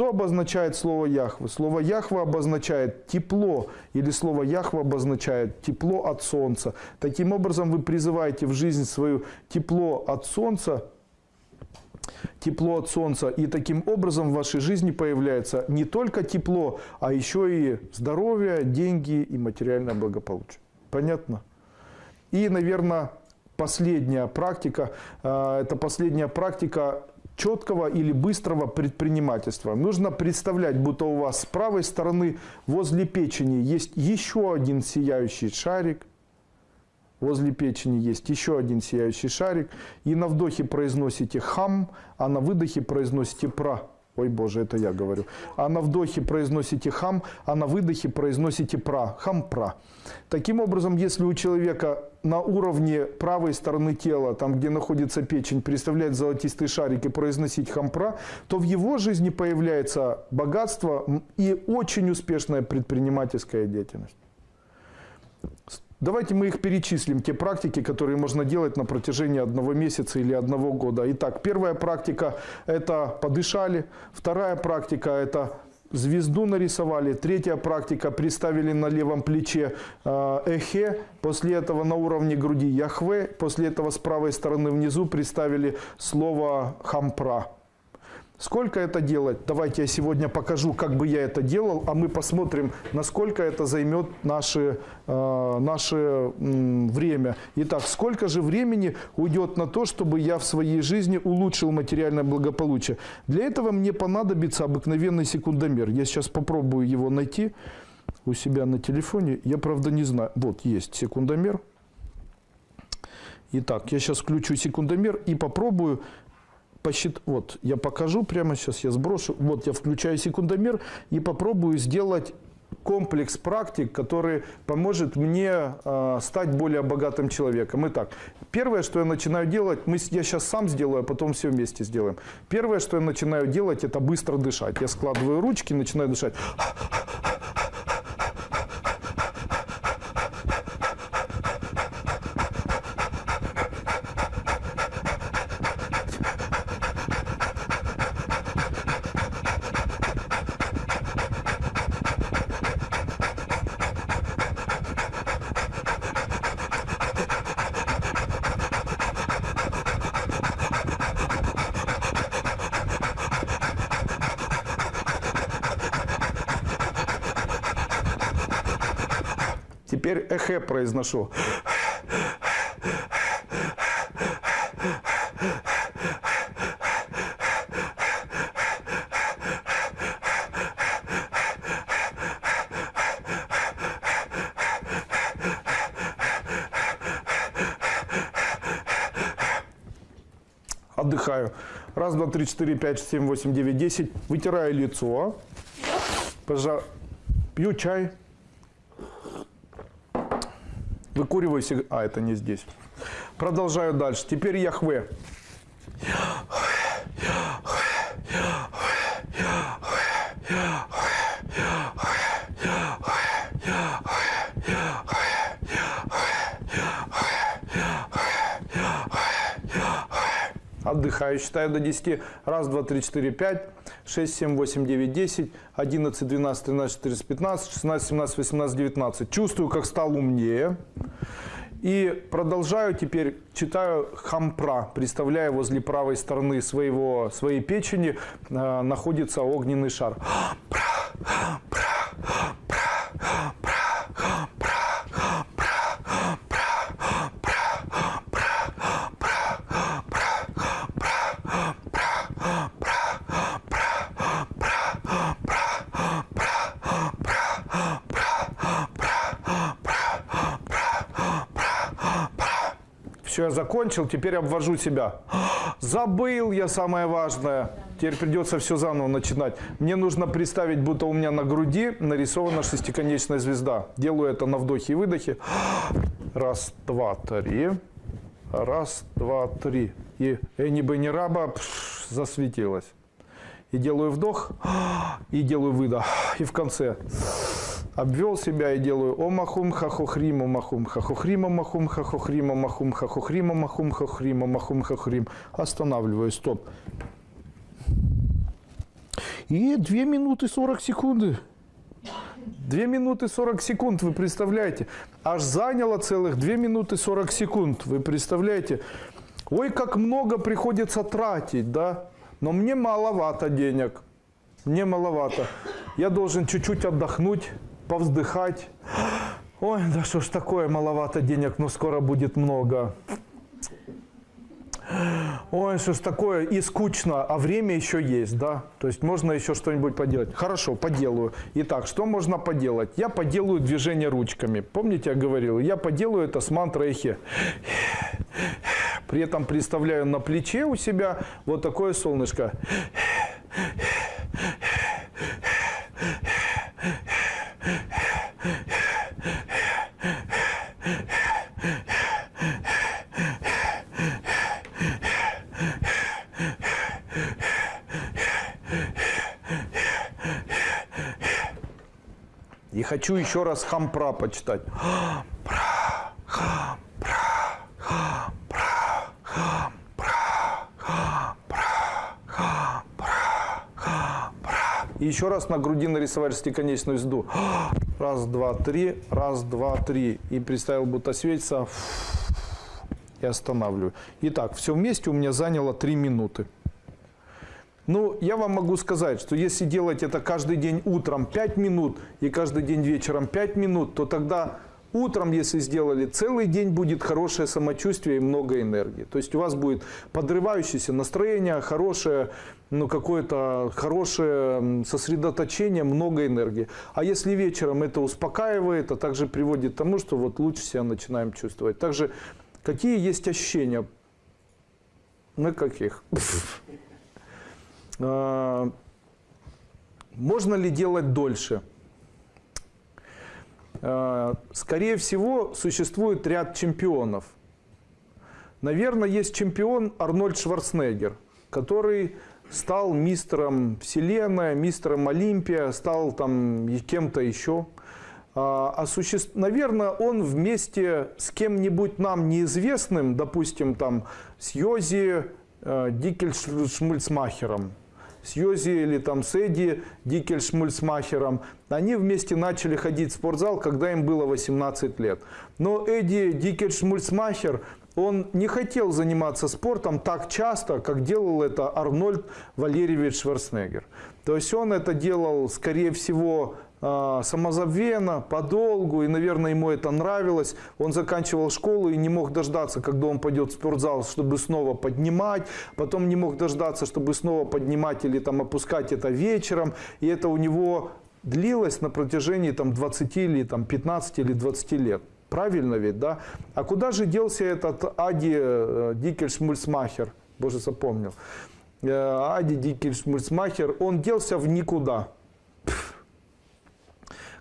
Что обозначает слово Яхве? Слово Яхве обозначает тепло, или слово Яхве обозначает тепло от солнца. Таким образом, вы призываете в жизнь свою тепло от солнца, тепло от солнца. И таким образом в вашей жизни появляется не только тепло, а еще и здоровье, деньги и материальное благополучие. Понятно? И, наверное, последняя практика, э, это последняя практика четкого или быстрого предпринимательства. Нужно представлять, будто у вас с правой стороны возле печени есть еще один сияющий шарик, возле печени есть еще один сияющий шарик, и на вдохе произносите хам, а на выдохе произносите пра. Ой, Боже, это я говорю. А на вдохе произносите хам, а на выдохе произносите пра. Хам-пра. Таким образом, если у человека на уровне правой стороны тела, там, где находится печень, представлять золотистый шарик и произносить хампра, то в его жизни появляется богатство и очень успешная предпринимательская деятельность. Давайте мы их перечислим, те практики, которые можно делать на протяжении одного месяца или одного года. Итак, первая практика – это подышали. Вторая практика – это звезду нарисовали. Третья практика – представили на левом плече э, эхе. После этого на уровне груди яхве. После этого с правой стороны внизу представили слово хампра. Сколько это делать? Давайте я сегодня покажу, как бы я это делал, а мы посмотрим, насколько это займет наше, э, наше э, время. Итак, сколько же времени уйдет на то, чтобы я в своей жизни улучшил материальное благополучие? Для этого мне понадобится обыкновенный секундомер. Я сейчас попробую его найти у себя на телефоне. Я, правда, не знаю. Вот, есть секундомер. Итак, я сейчас включу секундомер и попробую посчит... Вот, я покажу прямо сейчас, я сброшу. Вот, я включаю секундомер и попробую сделать комплекс практик, который поможет мне э, стать более богатым человеком. Итак, первое, что я начинаю делать, мы, я сейчас сам сделаю, а потом все вместе сделаем. Первое, что я начинаю делать, это быстро дышать. Я складываю ручки, начинаю дышать. Теперь эхе произношу. Отдыхаю. Раз, два, три, четыре, пять, семь, восемь, девять, десять. Вытираю лицо. Пожа... Пью чай. Выкуриваю сигарету. А, это не здесь. Продолжаю дальше. Теперь Яхве. Отдыхаю, считаю до 10. Раз, два, три, четыре, пять, шесть, семь, восемь, девять, десять, одиннадцать, двенадцать, тринадцать, четырнадцать, пятнадцать, шестнадцать, семнадцать, восемнадцать, девятнадцать. Чувствую, как стал умнее. И продолжаю теперь, читаю хампра, представляя возле правой стороны своего, своей печени э, находится огненный шар. Пра, пра, Все, я закончил, теперь обвожу себя. Забыл я самое важное. Теперь придется все заново начинать. Мне нужно представить, будто у меня на груди нарисована шестиконечная звезда. Делаю это на вдохе и выдохе. Раз, два, три. Раз, два, три. И Эни Бенни Раба пш, засветилась. И делаю вдох, и делаю выдох. И в конце обвел себя и делаю омахум хахохрима махум хахохрима махум хахохрима махум хахохрима махум хахрима махум хахрим. Останавливаю, стоп. И 2 минуты 40 секунды. 2 минуты 40 секунд, вы представляете? Аж заняло целых 2 минуты 40 секунд, вы представляете? Ой, как много приходится тратить, да? Но мне маловато денег. Мне маловато. Я должен чуть-чуть отдохнуть, повздыхать. Ой, да что ж такое, маловато денег, но скоро будет много. Ой, что ж такое, и скучно, а время еще есть, да? То есть можно еще что-нибудь поделать. Хорошо, поделаю. Итак, что можно поделать? Я поделаю движение ручками. Помните, я говорил? Я поделаю это с мантрой эхе. При этом представляю на плече у себя вот такое солнышко. Хочу еще раз хампра почитать. И еще раз на груди нарисовать шестиконечную звезду. Раз, два, три, раз, два, три. И представил, будто светится. И останавливаю. Итак, все вместе у меня заняло три минуты. Ну, я вам могу сказать, что если делать это каждый день утром 5 минут и каждый день вечером 5 минут, то тогда утром, если сделали, целый день будет хорошее самочувствие и много энергии. То есть у вас будет подрывающееся настроение, хорошее, ну, какое-то хорошее сосредоточение, много энергии. А если вечером это успокаивает, а также приводит к тому, что вот лучше себя начинаем чувствовать. Также какие есть ощущения? На каких? А, можно ли делать дольше? А, скорее всего, существует ряд чемпионов. Наверное, есть чемпион Арнольд Шварценеггер, который стал мистером Вселенной, мистером Олимпия, стал там кем-то еще. А, а суще... Наверное, он вместе с кем-нибудь нам неизвестным, допустим, там с Йози э, Дикельшмульцмахером, с или там с Эдди Дикельшмульцмахером. Они вместе начали ходить в спортзал, когда им было 18 лет. Но Эдди Дикельшмульцмахер, он не хотел заниматься спортом так часто, как делал это Арнольд Валерьевич Шварценеггер. То есть он это делал, скорее всего, самозабвенно, подолгу, и, наверное, ему это нравилось. Он заканчивал школу и не мог дождаться, когда он пойдет в спортзал, чтобы снова поднимать, потом не мог дождаться, чтобы снова поднимать или там опускать это вечером, и это у него длилось на протяжении там 20 или там 15 или 20 лет. Правильно ведь, да? А куда же делся этот Ади э, Дикельшмульсмахер? Боже, запомнил. Э, Ади Дикельшмульсмахер, он делся в никуда.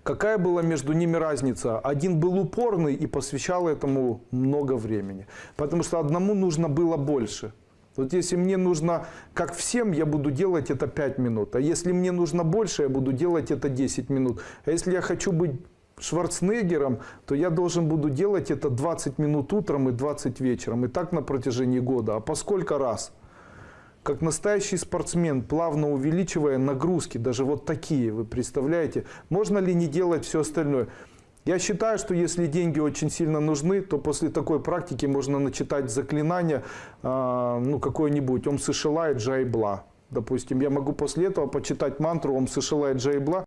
Какая была между ними разница? Один был упорный и посвящал этому много времени. Потому что одному нужно было больше. Вот если мне нужно, как всем, я буду делать это 5 минут. А если мне нужно больше, я буду делать это 10 минут. А если я хочу быть Шварценеггером, то я должен буду делать это 20 минут утром и 20 вечером. И так на протяжении года. А по сколько раз? Как настоящий спортсмен, плавно увеличивая нагрузки, даже вот такие, вы представляете, можно ли не делать все остальное? Я считаю, что если деньги очень сильно нужны, то после такой практики можно начитать заклинание, э, ну, какое-нибудь «Ом Сышилай Джайбла». Допустим, я могу после этого почитать мантру «Ом Сышилай Джайбла».